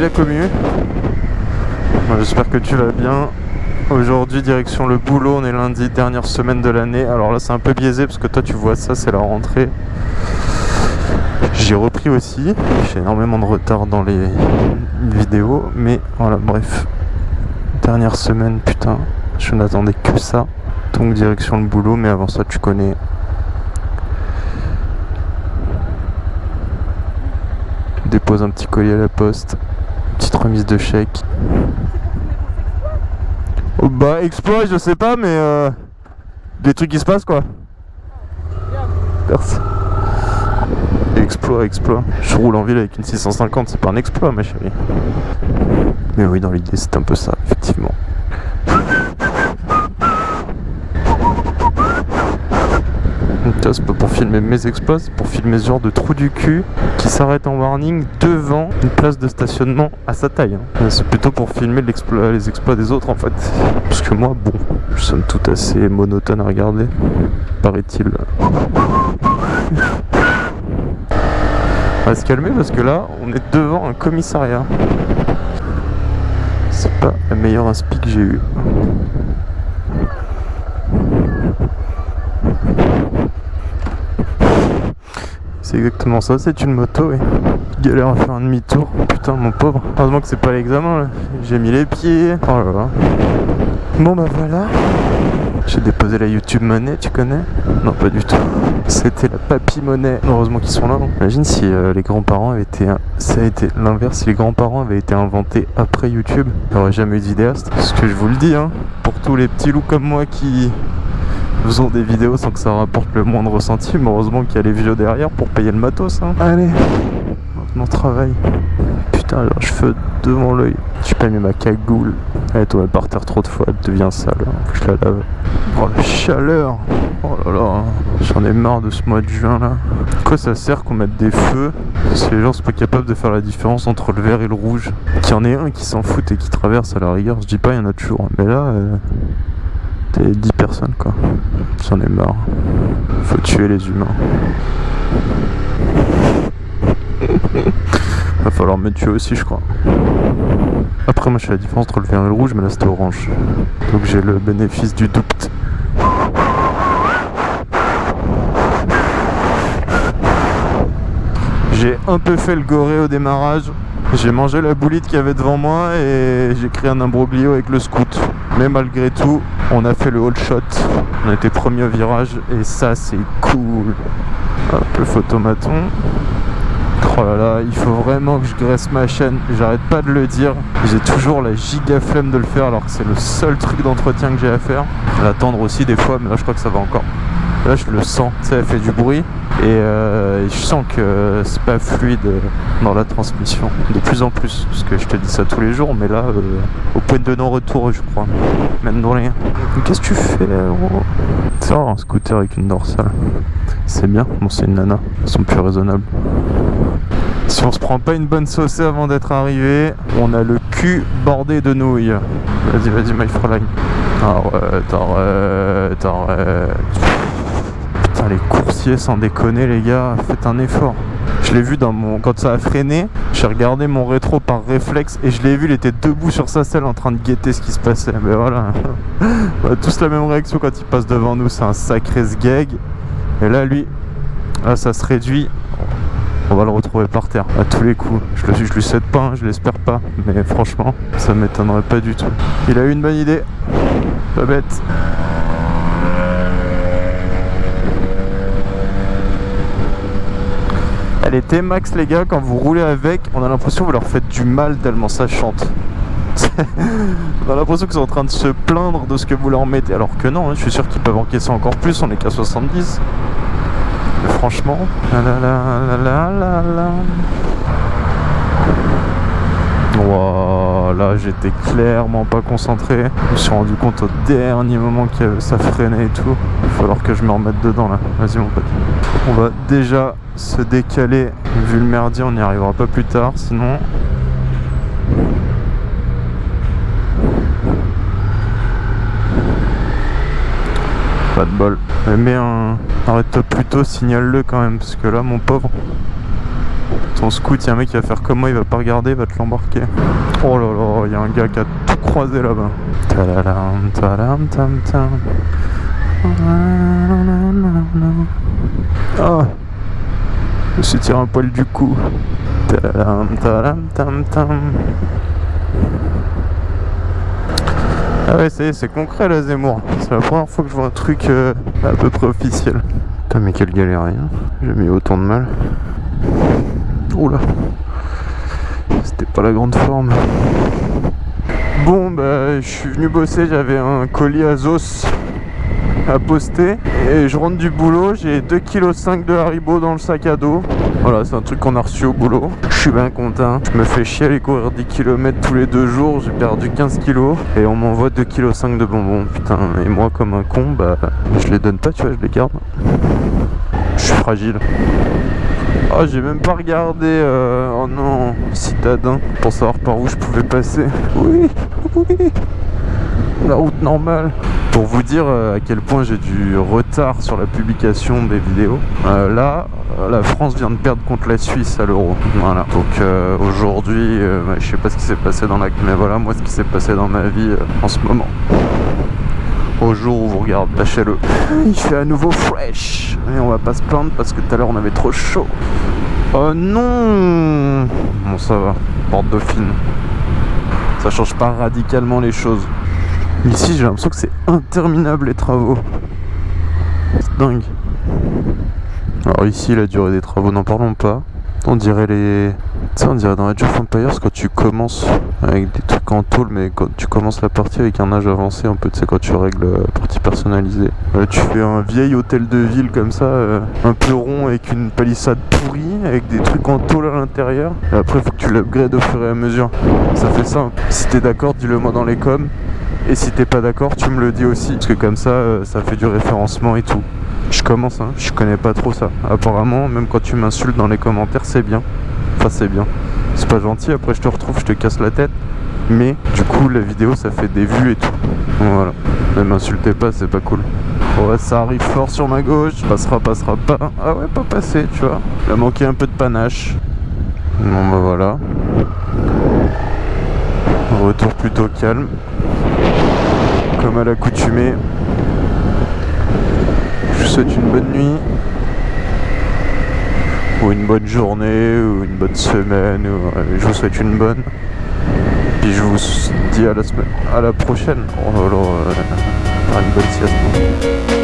La commu J'espère que tu vas bien. Aujourd'hui direction le boulot, on est lundi, dernière semaine de l'année. Alors là c'est un peu biaisé parce que toi tu vois ça, c'est la rentrée. J'ai repris aussi, j'ai énormément de retard dans les vidéos, mais voilà bref. Dernière semaine, putain, je n'attendais que ça. Donc direction le boulot, mais avant ça tu connais dépose un petit colis à la poste, petite remise de chèque. Oh, bah exploit je sais pas mais euh, des trucs qui se passent quoi. Merci. Exploit, exploit. Je roule en ville avec une 650, c'est pas un exploit ma chérie. Mais oui dans l'idée c'est un peu ça, effectivement. C'est pas pour filmer mes exploits, c'est pour filmer ce genre de trou du cul qui s'arrête en warning devant une place de stationnement à sa taille. Hein. C'est plutôt pour filmer les exploits des autres en fait. Parce que moi, bon, je somme tout assez monotone à regarder, paraît-il. On va se calmer parce que là, on est devant un commissariat. C'est pas la meilleure inspi que j'ai eu. C'est exactement ça, c'est une moto et galère à faire un demi-tour. Putain mon pauvre. Heureusement que c'est pas l'examen là. J'ai mis les pieds. Oh là là. Bon bah voilà. J'ai déposé la YouTube monnaie, tu connais? Non pas du tout. C'était la papy monnaie. Heureusement qu'ils sont là. Hein. Imagine si euh, les grands-parents avaient été... Ça a été l'inverse, si les grands-parents avaient été inventés après YouTube, aurait jamais eu de vidéaste. Ce que je vous le dis, hein, pour tous les petits loups comme moi qui faisons des vidéos sans que ça rapporte le moindre centime. Heureusement qu'il y a les vieux derrière pour payer le matos. Hein. Allez, maintenant travail. Putain, alors je fais devant l'œil. J'ai pas mis ma cagoule. Elle est par terre trop de fois, elle devient sale. Faut que je la lave. Oh la chaleur Oh là là, j'en ai marre de ce mois de juin là. Quoi ça sert qu'on mette des feux? Si les gens sont pas capables de faire la différence entre le vert et le rouge Qu'il y en ait un qui s'en fout et qui traverse à la rigueur, je dis pas il y en a toujours. Mais là, euh, 10 personnes quoi. J'en ai marre. Faut tuer les humains. Va falloir me tuer aussi je crois. Après moi je fais la différence entre le vert et le rouge mais là c'était orange. Donc j'ai le bénéfice du doute. J'ai un peu fait le goré au démarrage. J'ai mangé la boulite qu'il y avait devant moi et j'ai créé un imbroglio avec le scout. Mais malgré tout, on a fait le hold shot. On été premier au virage et ça c'est cool. Hop, le photomaton. Oh là là, il faut vraiment que je graisse ma chaîne. J'arrête pas de le dire. J'ai toujours la giga flemme de le faire alors que c'est le seul truc d'entretien que j'ai à faire. L'attendre aussi des fois, mais là je crois que ça va encore. Là je le sens, elle fait du bruit. Euh, et, je sens que c'est pas fluide dans la transmission. De plus en plus parce que je te dis ça tous les jours mais là euh, au point de non-retour je crois. Même dans rien. Qu'est-ce que tu fais ça un scooter avec une dorsale. C'est bien. Bon c'est une nana. Ils sont plus raisonnables. Si on se prend pas une bonne saucée avant d'être arrivé on a le cul bordé de nouilles. Vas-y vas-y my Fräulein. Arrête arrête arrête les coursiers, sans déconner les gars, faites un effort. Je l'ai vu dans mon... quand ça a freiné, j'ai regardé mon rétro par réflexe et je l'ai vu, il était debout sur sa selle en train de guetter ce qui se passait. Mais voilà, on a tous la même réaction quand il passe devant nous, c'est un sacré sgeg. Et là, lui, là ça se réduit, on va le retrouver par terre à tous les coups. Je, le, je lui souhaite pas, je l'espère pas, mais franchement, ça m'étonnerait pas du tout. Il a eu une bonne idée, pas bête. Elle était max les gars, quand vous roulez avec, on a l'impression que vous leur faites du mal tellement ça chante. on a l'impression qu'ils sont en train de se plaindre de ce que vous leur mettez, alors que non, hein, je suis sûr qu'ils peuvent encaisser encore plus, on est qu'à 70. Mais franchement, la là j'étais clairement pas concentré. Je me suis rendu compte au dernier moment que ça freinait et tout. Il va falloir que je me remette dedans là. Vas-y mon pote. On va déjà se décaler. Vu le merdier, on n'y arrivera pas plus tard. Sinon, pas de bol. Mais arrête-toi plutôt, signale-le quand même, parce que là, mon pauvre, Ton scout, il y a un mec qui va faire comme moi, il va pas regarder, il va te l'embarquer. Oh là là, il y a un gars qui a tout croisé là-bas. Ah Je me suis tiré un poil du cou. Ah ouais, ça y est, c'est concret là, Zemmour. C'est la première fois que je vois un truc euh, à peu près officiel. Putain, mais quel galérien. J'ai mis autant de mal. Oula. C'était pas la grande forme. Bon, bah, je suis venu bosser, j'avais un colis Azos à poster. Et je rentre du boulot, j'ai 2,5 kg de Haribo dans le sac à dos. Voilà, c'est un truc qu'on a reçu au boulot. Je suis bien content. Je me fais chier à aller courir 10 km tous les deux jours. J'ai perdu 15 kg et on m'envoie 2,5 kg de bonbons. Putain, et moi, comme un con, bah, je les donne pas, tu vois, je les garde. Je suis fragile. Oh, j'ai même pas regardé, euh, oh non, citadin, pour savoir par où je pouvais passer. Oui, oui, la route normale. Pour vous dire euh, à quel point j'ai du retard sur la publication des vidéos, euh, là, la France vient de perdre contre la Suisse à l'euro. Voilà. Donc aujourd'hui, je sais pas ce qui s'est passé dans la... Mais voilà, moi, ce qui s'est passé dans ma vie en ce moment au jour où vous regardez, lâchez-le. Il fait à nouveau fresh. Et on va pas se plaindre parce que tout à l'heure on avait trop chaud. Oh non Bon ça va, porte dauphine. Ça change pas radicalement les choses. Ici j'ai l'impression que c'est interminable les travaux. C'est dingue. Alors ici la durée des travaux, n'en parlons pas. On dirait les... Sais, on dirait dans Age of Empires quand tu commences avec des trucs en tôle, mais quand tu commences la partie avec un âge avancé, un peu, tu sais, quand tu règles la partie personnalisée. Euh, tu fais un vieil hôtel de ville comme ça, euh, un peu rond avec une palissade pourrie, avec des trucs en tôle à l'intérieur. Après, faut que tu l'upgrades au fur et à mesure. Ça fait simple. Si t'es d'accord, dis-le moi dans les coms. Et si t'es pas d'accord, tu me le dis aussi. Parce que comme ça, euh, ça fait du référencement et tout. Je commence, hein, je connais pas trop ça. Apparemment, même quand tu m'insultes dans les commentaires, c'est bien. C'est bien. C'est pas gentil, après je te retrouve, je te casse la tête. Mais du coup, la vidéo, ça fait des vues et tout. Voilà. Ne m'insultez pas, c'est pas cool. Ouais, ça arrive fort sur ma gauche. Passera, passera pas. Ah ouais, pas passé, tu vois. Il a manqué un peu de panache. Bon, bah voilà. Retour plutôt calme. Comme à l'accoutumée vous souhaite une bonne nuit ou une bonne journée ou une bonne semaine ou, euh, je vous souhaite une bonne. Puis je vous dis à la semaine à la prochaine. Là là, euh, une bonne sieste